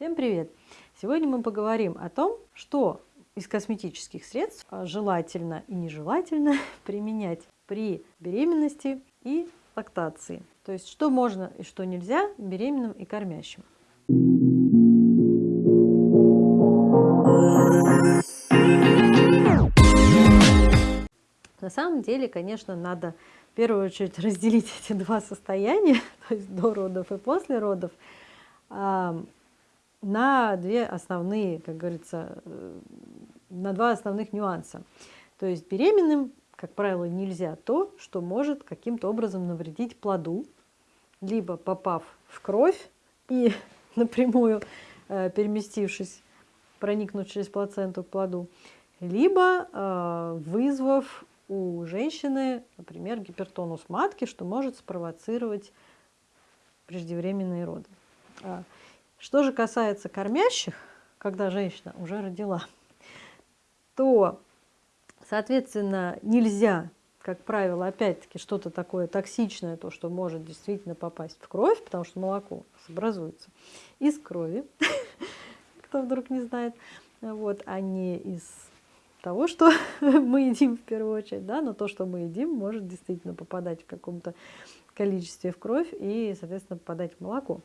Всем привет! Сегодня мы поговорим о том, что из косметических средств желательно и нежелательно применять при беременности и лактации. То есть, что можно и что нельзя беременным и кормящим. На самом деле, конечно, надо в первую очередь разделить эти два состояния, то есть до родов и после родов, на две основные, как говорится, э, на два основных нюанса. То есть беременным, как правило, нельзя то, что может каким-то образом навредить плоду, либо попав в кровь и напрямую э, переместившись, проникнув через плаценту к плоду, либо э, вызвав у женщины, например, гипертонус матки, что может спровоцировать преждевременные роды. Что же касается кормящих, когда женщина уже родила, то, соответственно, нельзя, как правило, опять-таки что-то такое токсичное, то, что может действительно попасть в кровь, потому что молоко образуется из крови, кто вдруг не знает, вот, а не из того, что мы едим в первую очередь, да, но то, что мы едим, может действительно попадать в каком-то количестве в кровь и, соответственно, попадать в молоко.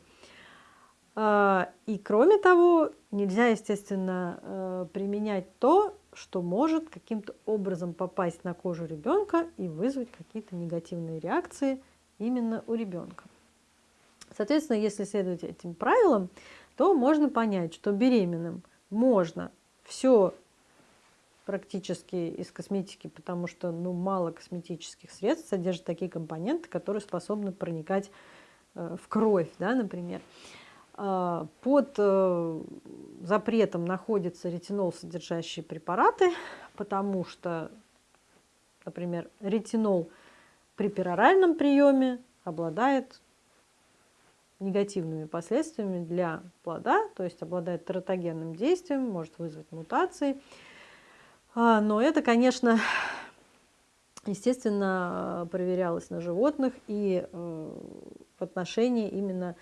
А, и кроме того, нельзя, естественно, э, применять то, что может каким-то образом попасть на кожу ребенка и вызвать какие-то негативные реакции именно у ребенка. Соответственно, если следовать этим правилам, то можно понять, что беременным можно все практически из косметики, потому что ну, мало косметических средств содержат такие компоненты, которые способны проникать э, в кровь, да, например. А, под э, запретом находятся ретинол содержащие препараты, потому что, например, ретинол при пероральном приеме обладает негативными последствиями для плода, то есть обладает тератогенным действием, может вызвать мутации. А, но это, конечно, естественно, проверялось на животных и э, в отношении именно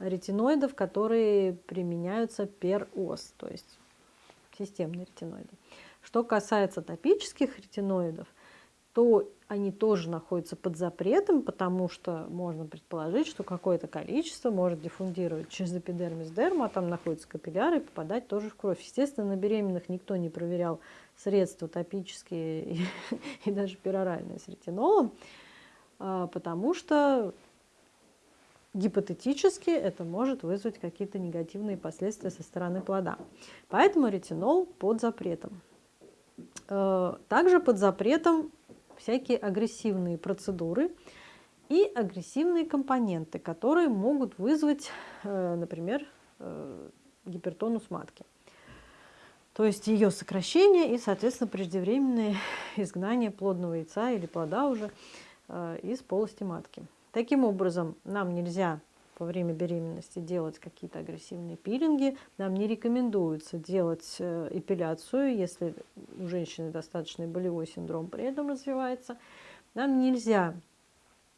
ретиноидов, которые применяются пер-ос, то есть системные ретиноиды. Что касается топических ретиноидов, то они тоже находятся под запретом, потому что можно предположить, что какое-то количество может диффундировать через эпидермис дерма, а там находятся капилляры, и попадать тоже в кровь. Естественно, на беременных никто не проверял средства топические и, и даже пероральные с ретинолом, а, потому что гипотетически это может вызвать какие-то негативные последствия со стороны плода. Поэтому ретинол под запретом. Э, также под запретом всякие агрессивные процедуры и агрессивные компоненты, которые могут вызвать, э, например, э, гипертонус матки. То есть ее сокращение и, соответственно, преждевременное изгнание плодного яйца или плода уже из полости матки. Таким образом, нам нельзя во время беременности делать какие-то агрессивные пилинги. Нам не рекомендуется делать э, эпиляцию, если у женщины достаточный болевой синдром при этом развивается. Нам нельзя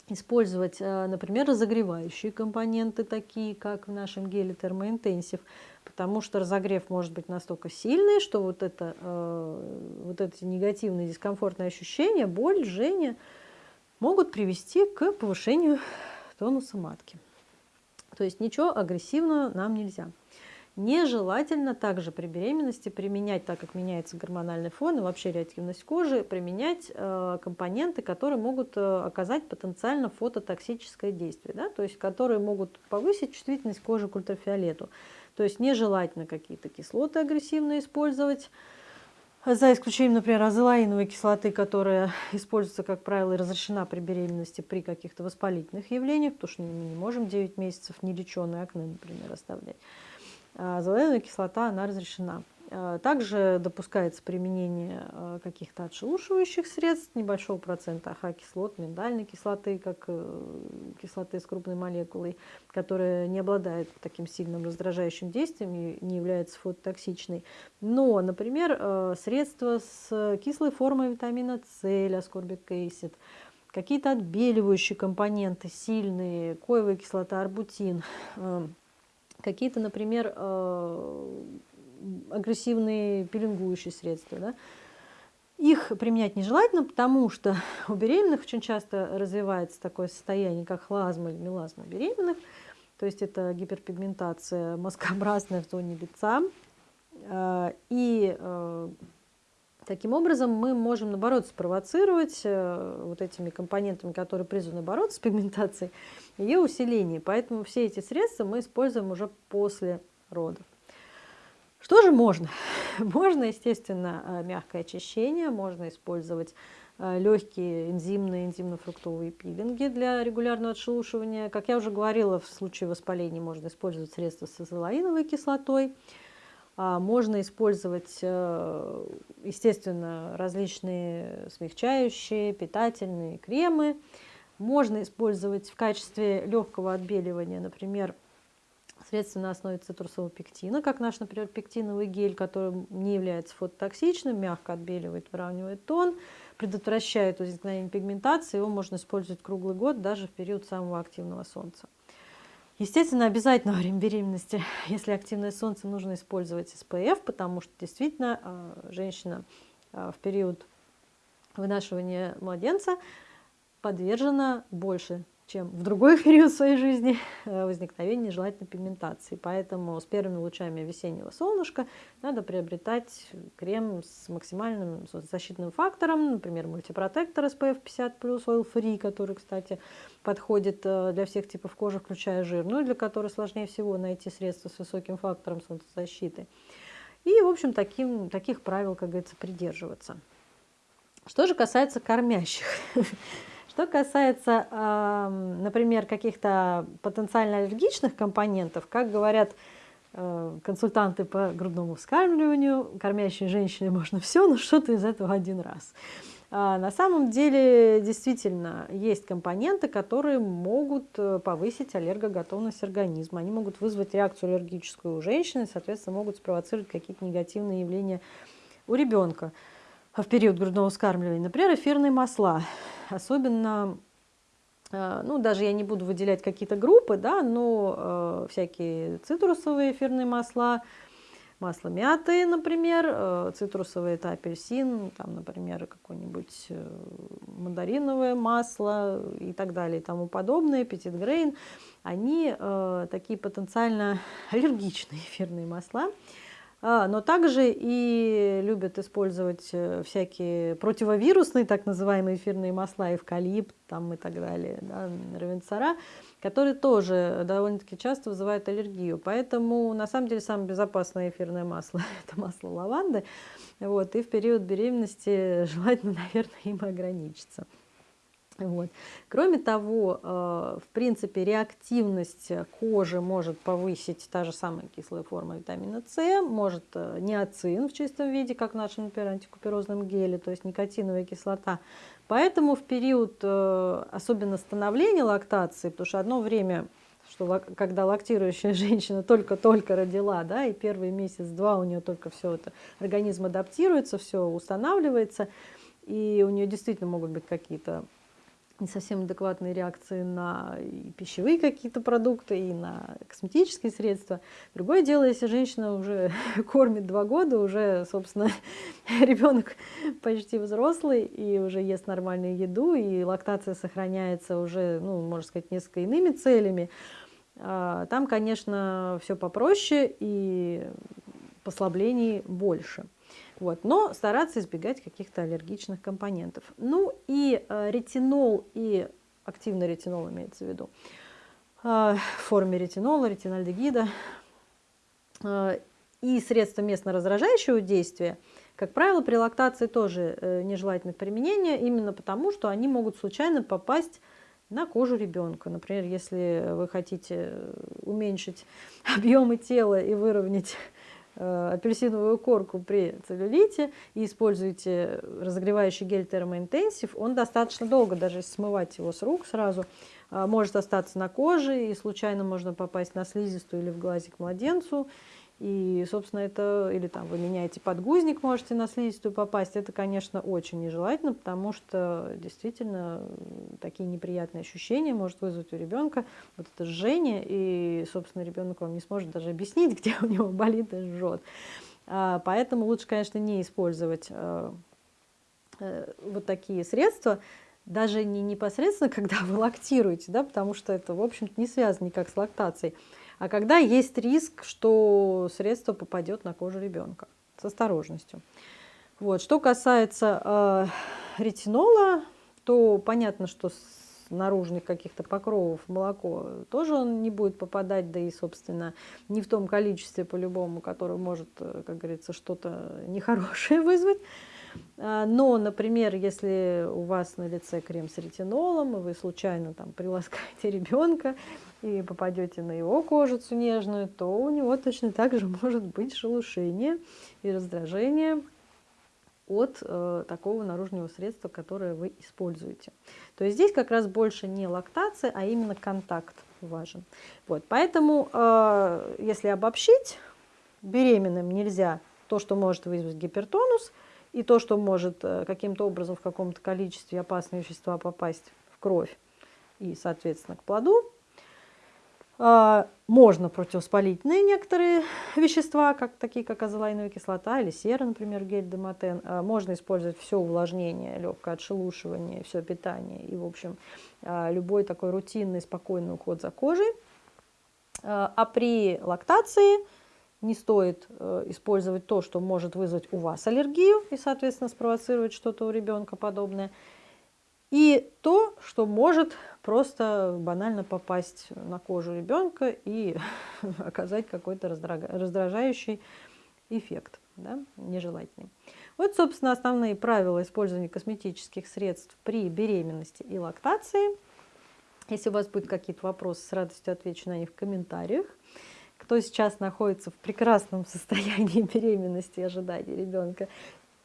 использовать, э, например, разогревающие компоненты, такие как в нашем геле термоинтенсив, потому что разогрев может быть настолько сильный, что вот, это, э, вот эти негативные дискомфортные ощущения, боль, жжение – могут привести к повышению тонуса матки. То есть ничего агрессивного нам нельзя. Нежелательно также при беременности применять, так как меняется гормональный фон и вообще реактивность кожи, применять э, компоненты, которые могут э, оказать потенциально фототоксическое действие, да? то есть которые могут повысить чувствительность кожи к ультрафиолету. То есть нежелательно какие-то кислоты агрессивно использовать, за исключением, например, азелаиновой кислоты, которая используется, как правило, и разрешена при беременности при каких-то воспалительных явлениях, потому что мы не можем 9 месяцев нелеченые акне, например, оставлять. А азелаиновая кислота, она разрешена. А, также допускается применение а, каких-то отшелушивающих средств, небольшого процента АХ-кислот, миндальной кислоты, как э, кислоты с крупной молекулой, которая не обладает таким сильным раздражающим действием и не является фототоксичной. Но, например, э, средства с кислой формой витамина С, аскорбик acid, какие-то отбеливающие компоненты сильные, коевая кислота, арбутин, э, какие-то, например, э, агрессивные пеленгующие средства. Да? Их применять нежелательно, потому что у беременных очень часто развивается такое состояние, как хлазма или мелазма беременных. То есть это гиперпигментация мозгообразная в зоне лица. Э, и э, таким образом мы можем, наоборот, спровоцировать вот этими компонентами, которые призваны бороться с пигментацией, ее усиление. Поэтому все эти средства мы используем уже после родов. Что же можно? Можно, естественно, э, мягкое очищение, можно использовать э, легкие энзимные, энзимно-фруктовые пилинги для регулярного отшелушивания. Как я уже говорила, в случае воспаления можно использовать средства с азолаиновой кислотой. А, можно использовать, э, естественно, различные смягчающие, питательные кремы. Можно использовать в качестве легкого отбеливания, например, средства на основе цитрусового пектина, как наш, например, пектиновый гель, который не является фототоксичным, мягко отбеливает, выравнивает тон, предотвращает возникновение пигментации, его можно использовать круглый год, даже в период самого активного солнца. Естественно, обязательно во время беременности, если активное солнце, нужно использовать SPF, потому что действительно а, женщина а, в период вынашивания младенца подвержена больше чем в другой период своей жизни э, возникновение нежелательной пигментации. Поэтому с первыми лучами весеннего солнышка надо приобретать крем с максимальным защитным фактором, например, мультипротектор SPF 50+, Oil Free, который, кстати, подходит э, для всех типов кожи, включая жирную, для которой сложнее всего найти средства с высоким фактором солнцезащиты. И, в общем, таким, таких правил, как говорится, придерживаться. Что же касается кормящих. Что касается, например, каких-то потенциально аллергичных компонентов, как говорят э, консультанты по грудному вскармливанию, кормящей женщине можно все, но что-то из этого один раз. А на самом деле действительно есть компоненты, которые могут э, повысить аллергоготовность организма. Они могут вызвать реакцию аллергическую у женщины, соответственно, могут спровоцировать какие-то негативные явления у ребенка в период грудного вскармливания. Например, эфирные масла особенно, э, ну, даже я не буду выделять какие-то группы, да, но э, всякие цитрусовые эфирные масла, масло мяты, например, э, цитрусовый это апельсин, там, например, какое-нибудь э, мандариновое масло и так далее и тому подобное, Grain, они э, такие потенциально аллергичные эфирные масла, а, но также и любят использовать э, всякие противовирусные, так называемые эфирные масла, эвкалипт там, и так далее, да, равенцара, которые тоже довольно-таки часто вызывают аллергию. Поэтому на самом деле самое безопасное эфирное масло – это масло лаванды. Вот, и в период беременности желательно, наверное, им ограничиться. Вот. Кроме того, э, в принципе, реактивность кожи может повысить та же самая кислая форма витамина С, может э, неоцин в чистом виде, как в нашем, например, антикуперозном геле, то есть никотиновая кислота. Поэтому в период, э, особенно становления лактации, потому что одно время что когда лактирующая женщина только-только родила, да, и первый месяц-два у нее только все это, организм адаптируется, все устанавливается, и у нее действительно могут быть какие-то не совсем адекватные реакции на и пищевые какие-то продукты, и на косметические средства. Другое дело, если женщина уже кормит два года, уже, собственно, ребенок почти взрослый и уже ест нормальную еду, и лактация сохраняется уже, ну, можно сказать, несколько иными целями. А, там, конечно, все попроще и послаблений больше. Вот, но стараться избегать каких-то аллергичных компонентов. Ну и э, ретинол и активный ретинол имеется в виду э, в форме ретинола, ретинальдегида э, и средства местно-раздражающего действия, как правило, при лактации тоже нежелательно применение, именно потому, что они могут случайно попасть на кожу ребенка. Например, если вы хотите уменьшить объемы тела и выровнять апельсиновую корку при целлюлите и используете разогревающий гель термоинтенсив, он достаточно долго, даже смывать его с рук сразу, э, может остаться на коже, и случайно можно попасть на слизистую или в глазик младенцу, И, собственно, это, или там вы меняете подгузник, можете на слизистую попасть, это, конечно, очень нежелательно, потому что действительно такие неприятные ощущения может вызвать у ребенка вот это жжение, и, собственно, ребенок вам не сможет даже объяснить, где у него болит и жжет. А, поэтому лучше, конечно, не использовать э, э, вот такие средства, даже не непосредственно, когда вы лактируете, да, потому что это, в общем-то, не связано никак с лактацией, а когда есть риск, что средство попадет на кожу ребенка. С осторожностью. Вот. Что касается э, ретинола, то понятно, что с наружных каких-то покровов молоко тоже он не будет попадать, да и, собственно, не в том количестве по-любому, которое может, э, как говорится, что-то нехорошее вызвать. А, но, например, если у вас на лице крем с ретинолом, и вы случайно там приласкаете ребенка и попадете на его кожицу нежную, то у него точно так же может быть шелушение и раздражение от э, такого наружного средства, которое вы используете. То есть здесь как раз больше не лактация, а именно контакт важен. Вот, поэтому, э, если обобщить, беременным нельзя то, что может вызвать гипертонус – и то, что может э, каким-то образом в каком-то количестве опасные вещества попасть в кровь и, соответственно, к плоду. А, можно противоспалительные некоторые вещества, как, такие как азолаиновая кислота или сера, например, гель демотен. А, можно использовать все увлажнение, легкое отшелушивание, все питание и, в общем, а, любой такой рутинный, спокойный уход за кожей. А при лактации не стоит э, использовать то, что может вызвать у вас аллергию и, соответственно, спровоцировать что-то у ребенка подобное. И то, что может просто банально попасть на кожу ребенка и оказать какой-то раздражающий эффект, да, нежелательный. Вот, собственно, основные правила использования косметических средств при беременности и лактации. Если у вас будут какие-то вопросы, с радостью отвечу на них в комментариях кто сейчас находится в прекрасном состоянии беременности и ожидания ребенка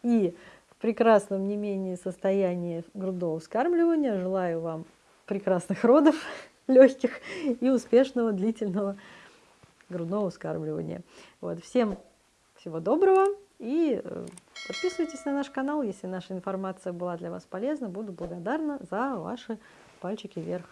и в прекрасном не менее состоянии грудного вскармливания, желаю вам прекрасных родов, легких и успешного длительного грудного вскармливания. Вот. Всем всего доброго и э, подписывайтесь на наш канал, если наша информация была для вас полезна. Буду благодарна за ваши пальчики вверх.